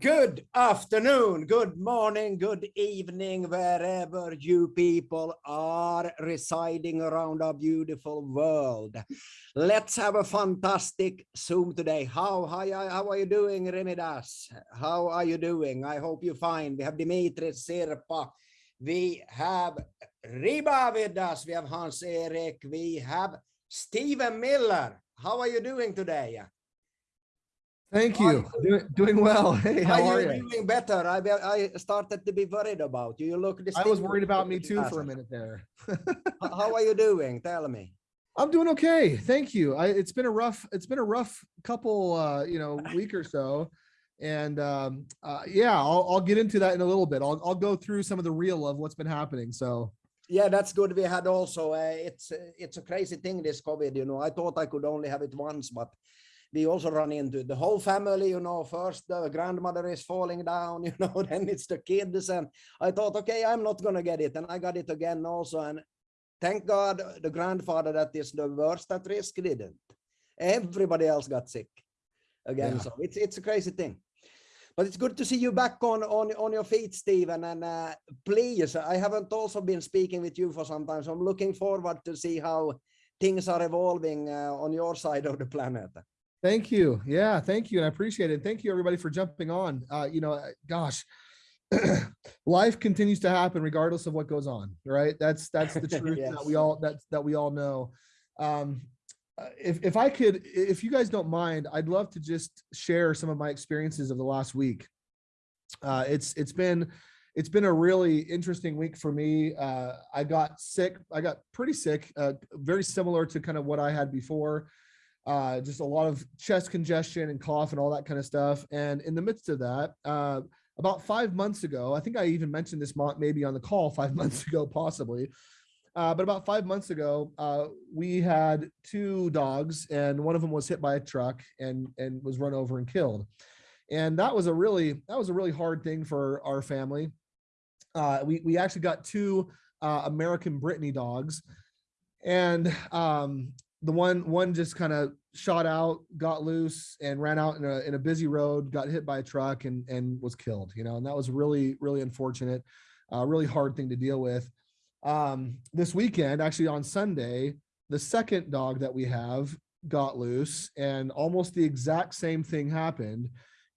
Good afternoon, good morning, good evening, wherever you people are residing around our beautiful world. Let's have a fantastic Zoom today. How, how, how are you doing, Remidas? How are you doing? I hope you're fine. We have Dimitri Sirpa. We have Riba with us. We have Hans Erik. We have Stephen Miller. How are you doing today? Thank you. Doing, doing well. Hey, how are, are you? Doing better. I I started to be worried about you. You look. This. I was worried about me too for a minute there. how are you doing? Tell me. I'm doing okay. Thank you. I, it's been a rough. It's been a rough couple, uh, you know, week or so, and um, uh, yeah, I'll I'll get into that in a little bit. I'll I'll go through some of the real of what's been happening. So. Yeah, that's good. We had also. Uh, it's it's a crazy thing. This COVID. You know, I thought I could only have it once, but we also run into the whole family, you know, first the grandmother is falling down, you know, then it's the kids. And I thought, okay, I'm not going to get it. And I got it again also. And thank God the grandfather that is the worst at risk didn't. Everybody else got sick again. Yeah. So it's, it's a crazy thing. But it's good to see you back on, on, on your feet, Stephen. And uh, please, I haven't also been speaking with you for some time. So I'm looking forward to see how things are evolving uh, on your side of the planet. Thank you. Yeah, thank you. And I appreciate it. Thank you everybody for jumping on. Uh, you know, gosh, life continues to happen regardless of what goes on, right? That's that's the truth yes. that we all that that we all know. Um, uh, if if I could, if you guys don't mind, I'd love to just share some of my experiences of the last week. Uh, it's it's been it's been a really interesting week for me. Uh, I got sick. I got pretty sick, uh, very similar to kind of what I had before uh, just a lot of chest congestion and cough and all that kind of stuff. And in the midst of that, uh, about five months ago, I think I even mentioned this maybe on the call five months ago, possibly. Uh, but about five months ago, uh, we had two dogs and one of them was hit by a truck and, and was run over and killed. And that was a really, that was a really hard thing for our family. Uh, we, we actually got two uh, American Brittany dogs and um, the one one just kind of shot out, got loose, and ran out in a in a busy road, got hit by a truck, and and was killed. You know, and that was really really unfortunate, uh, really hard thing to deal with. Um, this weekend, actually on Sunday, the second dog that we have got loose, and almost the exact same thing happened.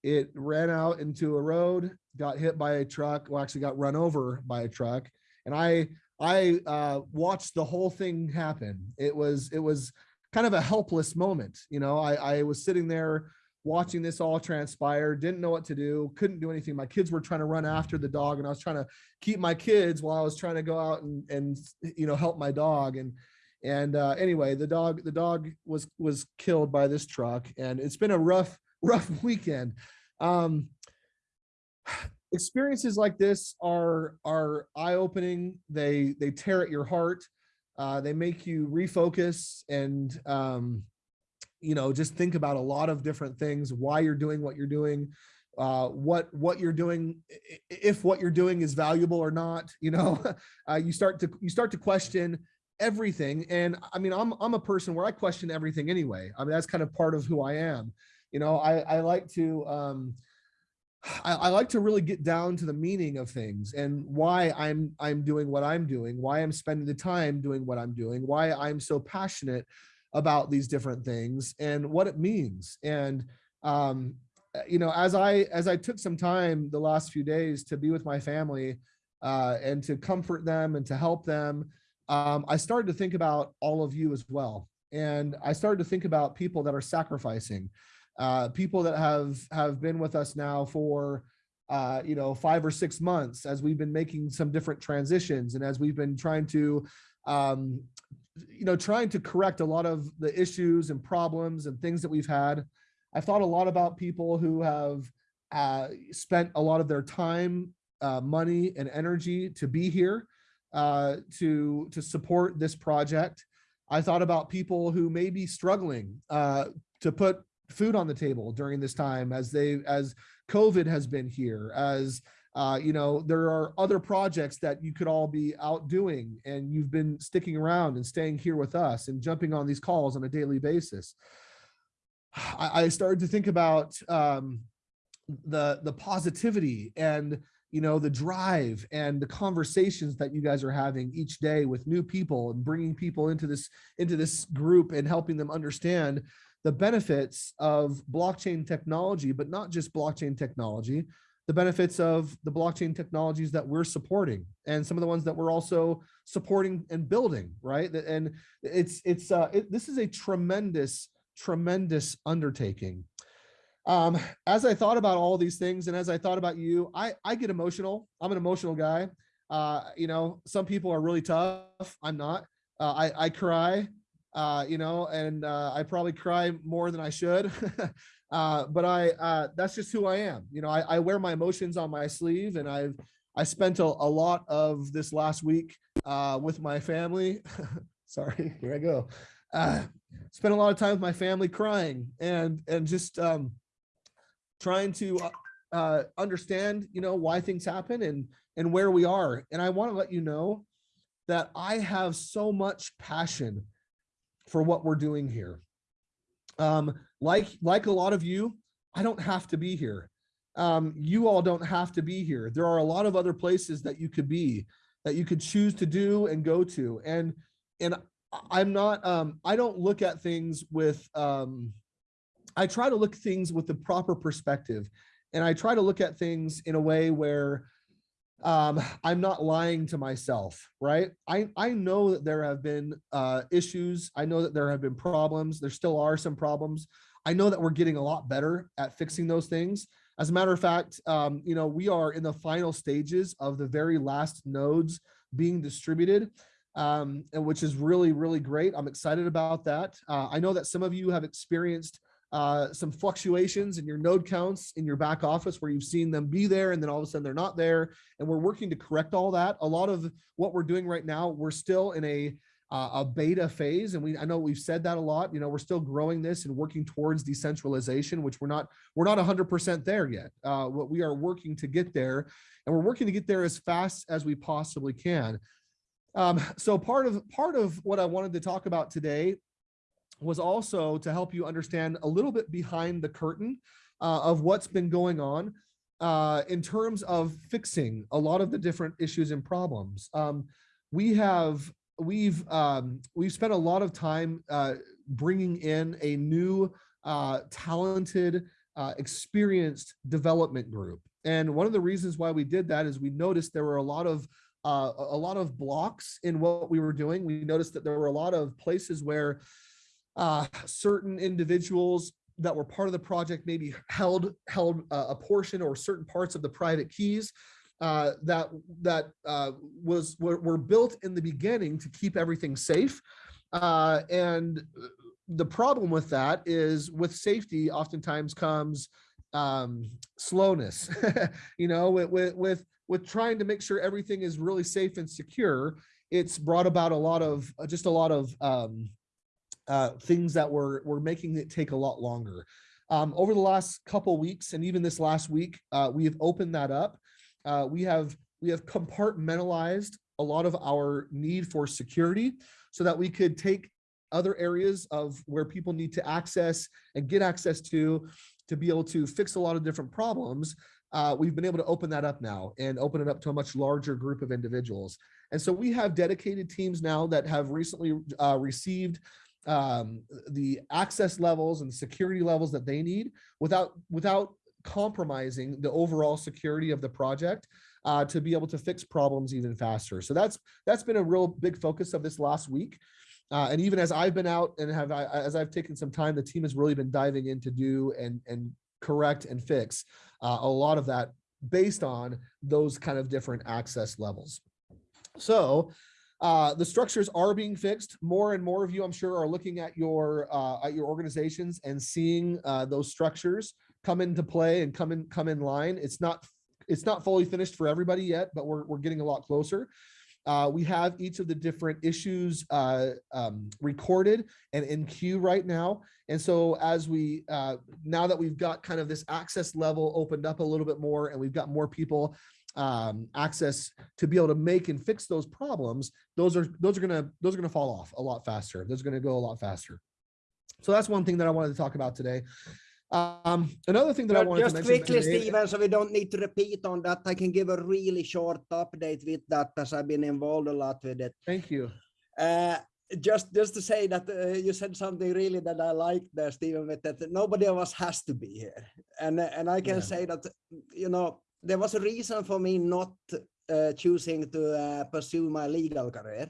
It ran out into a road, got hit by a truck, well, actually got run over by a truck, and I I uh, watched the whole thing happen. It was it was kind of a helpless moment. You know, I, I was sitting there watching this all transpire, didn't know what to do, couldn't do anything. My kids were trying to run after the dog and I was trying to keep my kids while I was trying to go out and, and you know, help my dog. And, and uh, anyway, the dog, the dog was, was killed by this truck and it's been a rough, rough weekend. Um, experiences like this are are eye-opening. They they tear at your heart. Uh, they make you refocus and um, you know just think about a lot of different things why you're doing what you're doing uh, what what you're doing if what you're doing is valuable or not you know? Uh, you start to you start to question everything. And i mean i'm i'm a person where i question everything anyway. I mean that's kind of part of who i am. You know i i like to um I, I, like to really get down to the meaning of things and why I'm I'm doing what I'm doing, why I'm spending the time doing what I'm doing, why I'm so passionate about these different things and what it means. And um, uh, you know, as I as I took some time the last few days to be with my family uh, and to comfort them and to help them, um, I started to think about all of you as well. And I started to think about people that are sacrificing uh, people that have have been with us now for uh, you know five or six months as we've been making some different transitions and as we've been trying to um, you know trying to correct a lot of the issues and problems and things that we've had. I've thought a lot about people who have uh, spent a lot of their time, uh, money, and energy to be here uh, to to support this project. I thought about people who may be struggling uh, to put food on the table during this time as they as COVID has been here, as uh, you know, there are other projects that you could all be out doing and you've been sticking around and staying here with us and jumping on these calls on a daily basis. I, I started to think about um, the the positivity and you know the drive and the conversations that you guys are having each day with new people and bringing people into this into this group and helping them understand the benefits of blockchain technology but not just blockchain technology the benefits of the blockchain technologies that we're supporting and some of the ones that we're also supporting and building right and it's it's uh it, this is a tremendous tremendous undertaking um, as I thought about all these things and as I thought about you, I, I get emotional. I'm an emotional guy. Uh, you know, some people are really tough. I'm not. Uh, I, I cry, uh, you know, and uh, I probably cry more than I should. uh, but I, uh, that's just who I am. You know, I, I wear my emotions on my sleeve and I've, I spent a, a lot of this last week uh, with my family. Sorry, here I go. Uh, spent a lot of time with my family crying and, and just, um, trying to uh, uh, understand, you know, why things happen and and where we are. And I want to let you know that I have so much passion for what we're doing here. Um, like like a lot of you, I don't have to be here. Um, you all don't have to be here. There are a lot of other places that you could be, that you could choose to do and go to. And and I'm not, um, I don't look at things with um, I try to look things with the proper perspective. And I try to look at things in a way where um, I'm not lying to myself, right? I, I know that there have been uh, issues. I know that there have been problems. There still are some problems. I know that we're getting a lot better at fixing those things. As a matter of fact, um, you know, we are in the final stages of the very last nodes being distributed, um, and which is really, really great. I'm excited about that. Uh, I know that some of you have experienced uh, some fluctuations in your node counts in your back office where you've seen them be there and then all of a sudden they're not there. And we're working to correct all that. A lot of what we're doing right now, we're still in a uh, a beta phase. And we, I know we've said that a lot, you know, we're still growing this and working towards decentralization, which we're not, we're not hundred percent there yet. Uh, what we are working to get there and we're working to get there as fast as we possibly can. Um, so part of, part of what I wanted to talk about today was also to help you understand a little bit behind the curtain uh, of what's been going on uh, in terms of fixing a lot of the different issues and problems. Um, we have we've um, we've spent a lot of time uh, bringing in a new uh, talented, uh, experienced development group. And one of the reasons why we did that is we noticed there were a lot of uh, a lot of blocks in what we were doing. We noticed that there were a lot of places where uh, certain individuals that were part of the project maybe held held uh, a portion or certain parts of the private keys uh, that that uh, was were, were, built in the beginning to keep everything safe. Uh, and the problem with that is with safety oftentimes comes um, slowness, you know, with, with, with, with trying to make sure everything is really safe and secure. It's brought about a lot of just a lot of um, uh, things that were, were making it take a lot longer. Um, over the last couple weeks and even this last week, uh, we have opened that up. Uh, we have we have compartmentalized a lot of our need for security so that we could take other areas of where people need to access and get access to to be able to fix a lot of different problems uh, we've been able to open that up now and open it up to a much larger group of individuals and so we have dedicated teams now that have recently uh, received um, the access levels and security levels that they need without without compromising the overall security of the project uh, to be able to fix problems even faster. So that's that's been a real big focus of this last week. Uh, and even as I've been out and have I, as I've taken some time, the team has really been diving in to do and and correct and fix uh, a lot of that based on those kind of different access levels. So uh, the structures are being fixed. More and more of you, I'm sure, are looking at your uh, at your organizations and seeing uh, those structures come into play and come in come in line. It's not it's not fully finished for everybody yet, but we're we're getting a lot closer. Uh, we have each of the different issues uh, um, recorded and in queue right now. And so as we, now that we've got kind of this access level opened up a little bit more and we've got more people um, access to be able to make and fix those problems, those are those are gonna those are gonna fall off a lot faster. Those are gonna go a lot faster. So that's one thing that I wanted to talk about today. Um, another thing that I wanted Just to mention. quickly, today- Stephen, so we don't need to repeat on that. I can give a really short update with that as I've been involved a lot with it. Thank you. Uh, just just to say that uh, you said something really that I liked there, Stephen, with that nobody of us has to be here, and uh, and I can Yeah. say that you know there was a reason for me not uh, choosing to uh, pursue my legal career,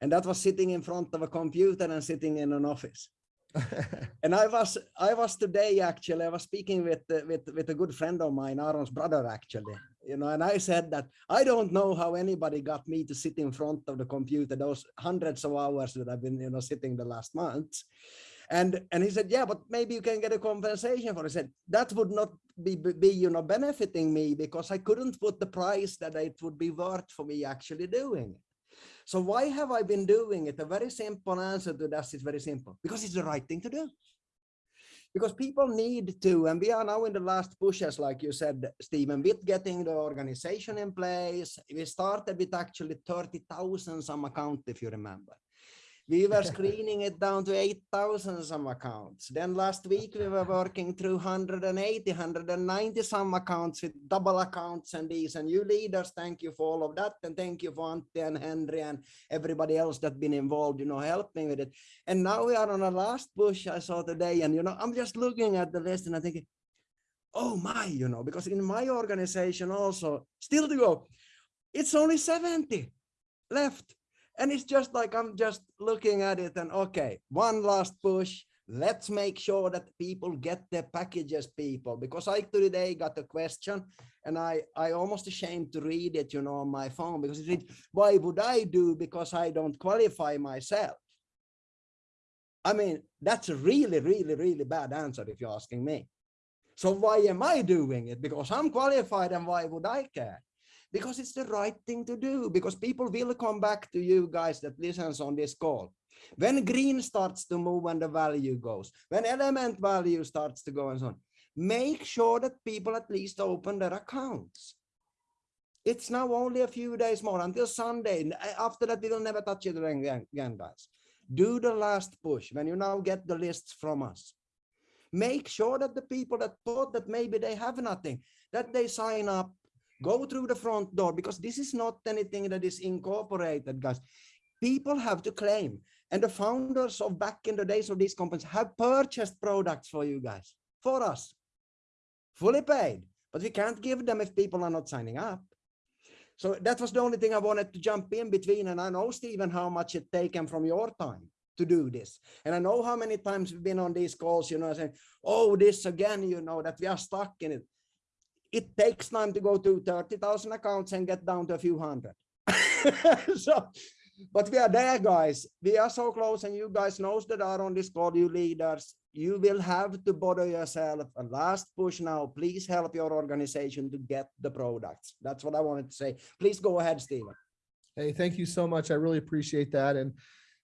and that was sitting in front of a computer and sitting in an office. And I was I was today actually I was speaking with uh, with with a good friend of mine, Aaron's brother actually, you know, and I said that I don't know how anybody got me to sit in front of the computer those hundreds of hours that I've been you know sitting the last months. And and he said, yeah, but maybe you can get a compensation for it. I said that would not be be you know benefiting me because I couldn't put the price that it would be worth for me actually doing it. So why have I been doing it? A very simple answer to that is very simple because it's the right thing to do. Because people need to, and we are now in the last pushes, like you said, Stephen, with getting the organization in place. We started with actually 30,000 some account, if you remember. We were screening it down to 8,000 some accounts. Then last week we were working through 180, 190 some accounts with double accounts and these. And you leaders, thank you for all of that. And thank you for Ante and Henry and everybody else that been involved, you know, helping with it. And now we are on a last push I saw today. And, you know, I'm just looking at the list and I think, oh my, you know, because in my organization also, still to go, it's only 70 left. And it's just like I'm just looking at it and okay, one last push. Let's make sure that people get their packages, people, because I today got a question and I I almost ashamed to read it, you know, on my phone because it reads, why would I do because I don't qualify myself? I mean, that's a really, really, really bad answer if you're asking me. So why am I doing it? Because I'm qualified and why would I care? Because it's the right thing to do, because people will come back to you guys that listens on this call. When green starts to move and the value goes, when element value starts to go and so on, make sure that people at least open their accounts. It's now only a few days more until Sunday. Uh, after that, we will never touch it again, again, guys. Do the last push when you now get the lists from us. Make sure that the people that thought that maybe they have nothing, that they sign up, go through the front door, because this is not anything that is incorporated, guys. People have to claim. And the founders of back in the days of these companies have purchased products for you guys, for us, fully paid, but we can't give them if people are not signing up. So that was the only thing I wanted to jump in between. And I know, Stephen, how much it taken from your time to do this. And I know how many times we've been on these calls, you know, saying, oh, this again, you know, that we are stuck in it. It takes time to go to 30,000 accounts and get down to a few hundred. so, but we are there, guys. We are so close and you guys knows that are on this call, you leaders, you will have to bother yourself a last push now. Please help your organization to get the products. That's what I wanted to say. Please go ahead, Stephen. Hey, thank you so much. I really appreciate that. And,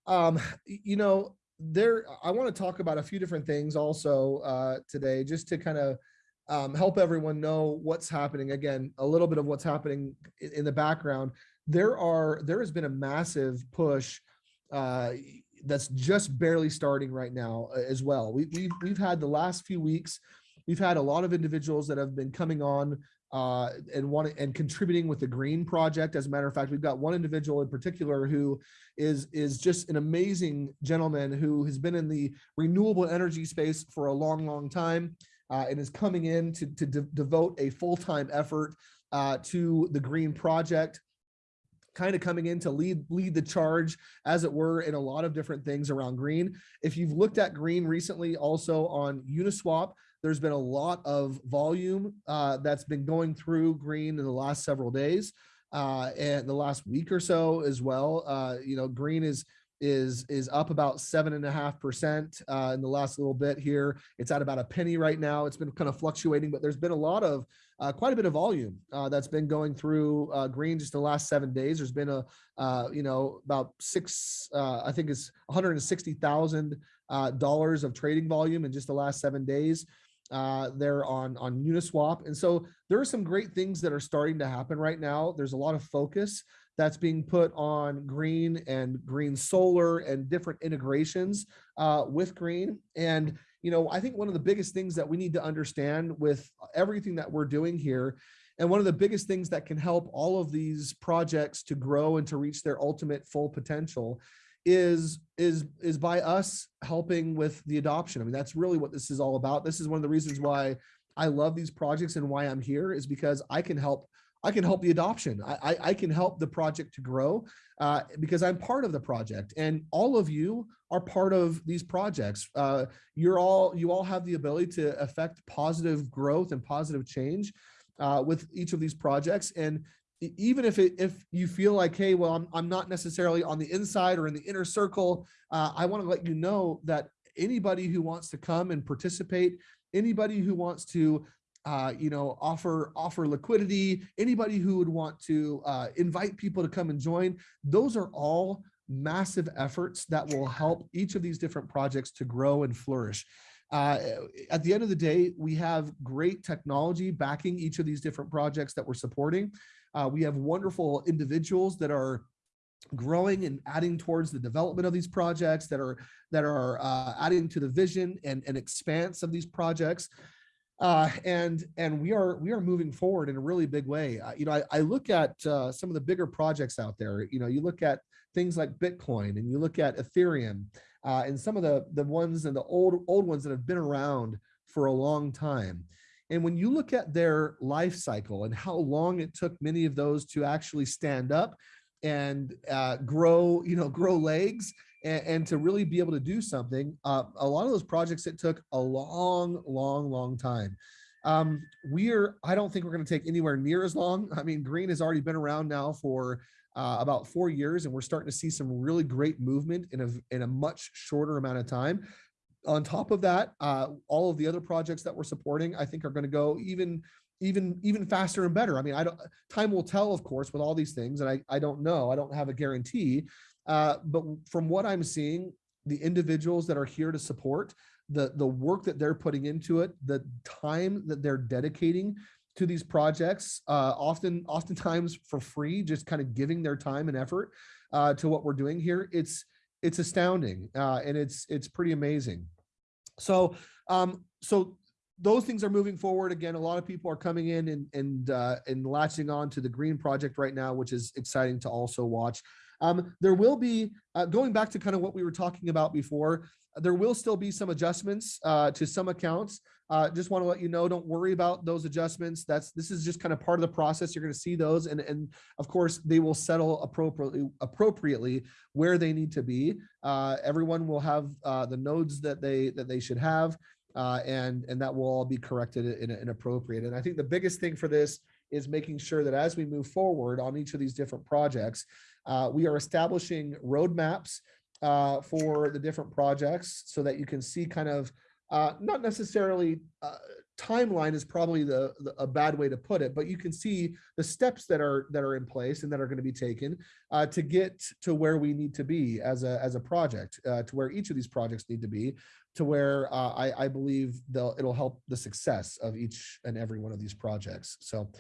um, you know, there, I want to talk about a few different things also, uh, today, just to kind of, um, help everyone know what's happening. Again, a little bit of what's happening in, in the background. There are, there has been a massive push, uh, that's just barely starting right now uh, as well. We, we've, we've had the last few weeks, we've had a lot of individuals that have been coming on uh, and wanting and contributing with the green project. As a matter of fact, we've got one individual in particular who is is just an amazing gentleman who has been in the renewable energy space for a long, long time uh, and is coming in to, to de- devote a full-time effort uh, to the green project kind of coming in to lead lead the charge as it were in a lot of different things around green if you've looked at green recently also on uniswap there's been a lot of volume uh, that's been going through green in the last several days uh, and the last week or so as well. Uh, you know, green is is is up about seven and a half percent uh, in the last little bit here. It's at about a penny right now. It's been kind of fluctuating, but there's been a lot of uh, quite a bit of volume uh, that's been going through uh, green just the last seven days. There's been a uh, you know about six, uh, I think it's 160 thousand uh, dollars of trading volume in just the last seven days uh there on on uniswap and so there are some great things that are starting to happen right now there's a lot of focus that's being put on green and green solar and different integrations uh, with green. And, you know, I think one of the biggest things that we need to understand with everything that we're doing here, and one of the biggest things that can help all of these projects to grow and to reach their ultimate full potential is is is by us helping with the adoption. I mean, that's really what this is all about. This is one of the reasons why I love these projects and why I'm here is because I can help I can help the adoption. I, I, I can help the project to grow uh, because I'm part of the project and all of you are part of these projects. Uh, you're all, you all have the ability to affect positive growth and positive change uh, with each of these projects. And even if it, if you feel like, hey, well, I'm, I'm not necessarily on the inside or in the inner circle, uh, I want to let you know that anybody who wants to come and participate, anybody who wants to uh, you know, offer offer liquidity, anybody who would want to uh, invite people to come and join, those are all massive efforts that will help each of these different projects to grow and flourish. Uh, at the end of the day, we have great technology backing each of these different projects that we're supporting. Uh, we have wonderful individuals that are growing and adding towards the development of these projects that are that are uh, adding to the vision and, and expanse of these projects uh, and and we are we are moving forward in a really big way. Uh, you know, I, I look at uh, some of the bigger projects out there. You know, you look at things like Bitcoin and you look at Ethereum uh, and some of the the ones and the old old ones that have been around for a long time. And when you look at their life cycle and how long it took many of those to actually stand up and uh, grow, you know, grow legs and, and to really be able to do something. Uh, a lot of those projects, it took a long, long, long time. Um, we're, I don't think we're going to take anywhere near as long. I mean, green has already been around now for uh, about four years, and we're starting to see some really great movement in a, in a much shorter amount of time. On top of that, uh, all of the other projects that we're supporting, I think are going to go even even even faster and better. I mean, I don't time will tell, of course, with all these things, and I I don't know. I don't have a guarantee. Uh, but from what I'm seeing, the individuals that are here to support, the, the work that they're putting into it, the time that they're dedicating to these projects, uh, often oftentimes for free, just kind of giving their time and effort uh, to what we're doing here. It's it's astounding uh, and it's it's pretty amazing. So um, so those things are moving forward again. A lot of people are coming in and and uh, and latching on to the green project right now, which is exciting to also watch. Um, there will be, uh, going back to kind of what we were talking about before, there will still be some adjustments uh, to some accounts. Uh, just want to let you know, don't worry about those adjustments. That's this is just kind of part of the process. You're going to see those, and and of course they will settle appropriately appropriately where they need to be. Uh, everyone will have uh, the nodes that they that they should have, uh, and and that will all be corrected in, in appropriate. And I think the biggest thing for this is making sure that as we move forward on each of these different projects, uh, we are establishing roadmaps uh, for the different projects so that you can see kind of uh, not necessarily uh, timeline is probably the, the, a bad way to put it, but you can see the steps that are that are in place and that are going to be taken uh, to get to where we need to be as a as a project, uh, to where each of these projects need to be, to where uh, I, I believe they'll it'll help the success of each and every one of these projects. So.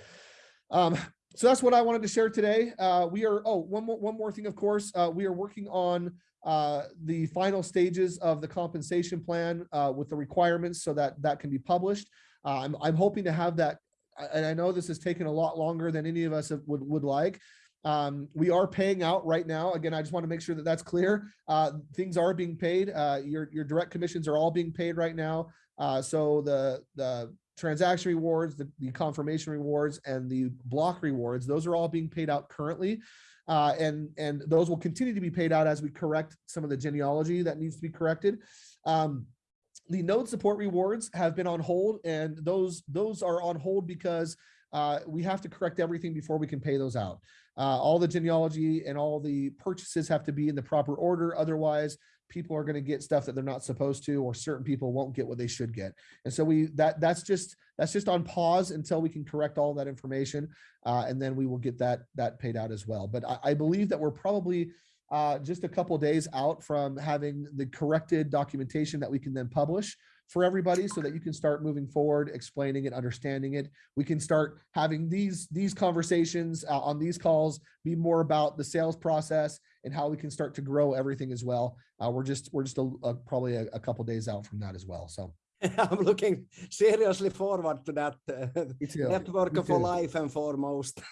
Um, so that's what I wanted to share today. Uh, we are, oh, one more, one more thing, of course, uh, we are working on uh, the final stages of the compensation plan uh, with the requirements so that that can be published. Uh, I'm, I'm hoping to have that, and I know this has taken a lot longer than any of us would, would like. Um, we are paying out right now. Again, I just want to make sure that that's clear. Uh, things are being paid. your, your direct commissions are all being paid right now. so the, the transaction rewards, the, the confirmation rewards, and the block rewards, those are all being paid out currently. Uh, and, and those will continue to be paid out as we correct some of the genealogy that needs to be corrected. Um, the node support rewards have been on hold and those those are on hold because uh, we have to correct everything before we can pay those out. Uh, all the genealogy and all the purchases have to be in the proper order. Otherwise, people are going to get stuff that they're not supposed to or certain people won't get what they should get. And so we that that's just that's just on pause until we can correct all that information uh, and then we will get that that paid out as well. But I, I believe that we're probably uh, just a couple days out from having the corrected documentation that we can then publish for everybody so that you can start moving forward, explaining it, understanding it. We can start having these, these conversations uh, on these calls be more about the sales process and how we can start to grow everything as well. Uh, we're just, we're just a, a, probably a, a couple days out from that as well. So. I'm looking seriously forward to that uh, network for life and foremost.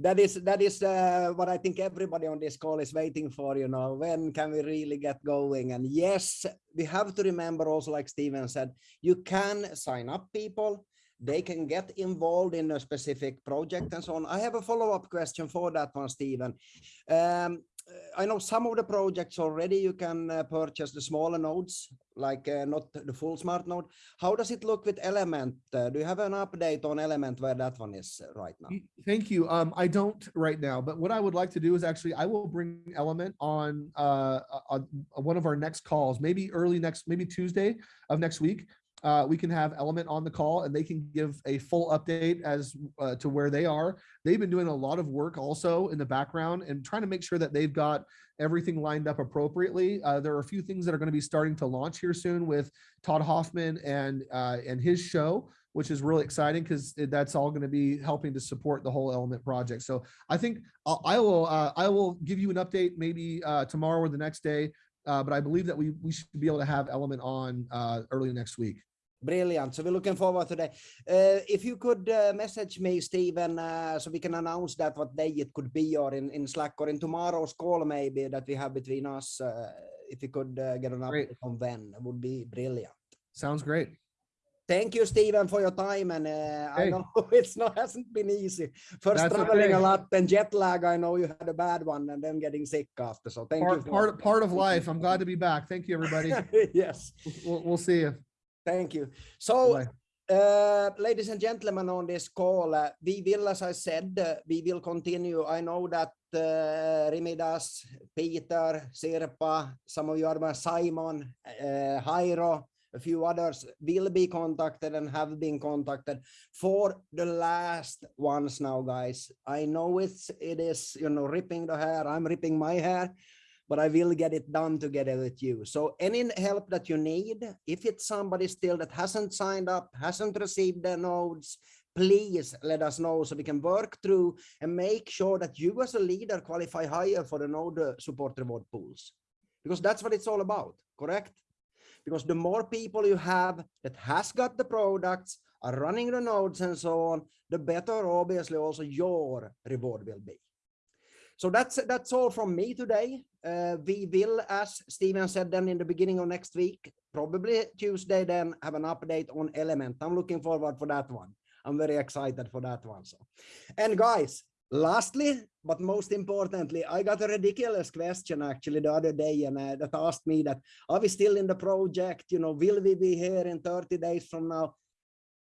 that is that is uh, what I think everybody on this call is waiting for. You know, when can we really get going? And yes, we have to remember also, like Steven said, you can sign up people. They can get involved in a specific project and so on. I have a follow-up question for that one, Steven. Um, I know some of the projects already you can uh, purchase the smaller nodes, like uh, not the full smart node. How does it look with Element? Uh, do you have an update on Element where that one is uh, right now? Thank you. Um, I don't right now, but what I would like to do is actually I will bring Element on, uh, on one of our next calls, maybe early next, maybe Tuesday of next week uh, we can have Element on the call and they can give a full update as uh, to where they are. They've been doing a lot of work also in the background and trying to make sure that they've got everything lined up appropriately. Uh, there are a few things that are going to be starting to launch here soon with Todd Hoffman and uh, and his show, which is really exciting because that's all going to be helping to support the whole Element project. So I think I'll, I will uh, I will give you an update maybe uh, tomorrow or the next day. but I believe that we, we should be able to have Element on early next week. Brilliant. So we're looking forward to that. Uh, if you could uh, message me, Stephen, uh, so we can announce that what day it could be or in, in Slack or in tomorrow's call maybe that we have between us. Uh, if you could uh, get an update on when, it would be brilliant. Sounds great. Thank you, Stephen, for your time. And uh, hey. I know it's not hasn't been easy. First That's traveling okay. a lot, then jet lag. I know you had a bad one, and then getting sick after. So thank part, you. part part of life. I'm glad to be back. Thank you, everybody. yes. We'll, we'll see you. Thank you. So, uh, ladies and gentlemen on this call, uh, we will, as I said, uh, we will continue. I know that uh, Rimidas, Peter, Sirpa, some of you are Simon, uh, Jairo, a few others will be contacted and have been contacted for the last ones now, guys. I know it's, it is, you know, ripping the hair. I'm ripping my hair but I will get it done together with you. So any help that you need, if it's somebody still that hasn't signed up, hasn't received their nodes, please let us know so we can work through and make sure that you as a leader qualify higher for the node support reward pools. Because that's what it's all about, correct? Because the more people you have that has got the products, are running the nodes and so on, the better obviously also your reward will be. So that's that's all from me today. Uh, we will, as Steven said then in the beginning of next week, probably Tuesday, then have an update on Element. I'm looking forward for that one. I'm very excited for that one. So, and guys, lastly, but most importantly, I got a ridiculous question actually the other day, and uh, that asked me that are we still in the project? You know, will we be here in 30 days from now?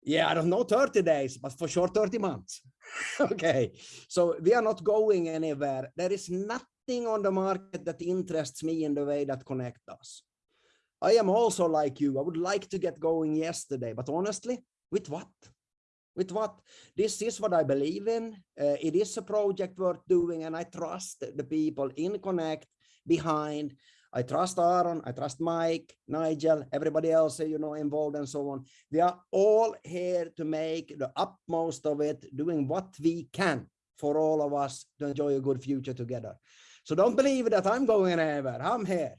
Yeah, I don't know 30 days, but for sure 30 months. okay, so we are not going anywhere. There is nothing on the market that interests me in the way that Connect does. I am also like you. I would like to get going yesterday, but honestly, with what? With what? This is what I believe in. Uh, it is a project worth doing, and I trust the people in Connect behind I trust Aaron, I trust Mike, Nigel, everybody else, you know, involved and so on. We are all here to make the utmost of it, doing what we can for all of us to enjoy a good future together. So don't believe that I'm going anywhere. I'm here.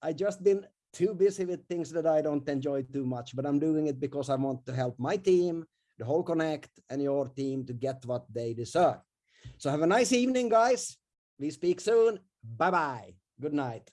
I just been too busy with things that I don't enjoy too much, but I'm doing it because I want to help my team, the whole Connect and your team to get what they deserve. So have a nice evening, guys. We speak soon. Bye-bye. Good night.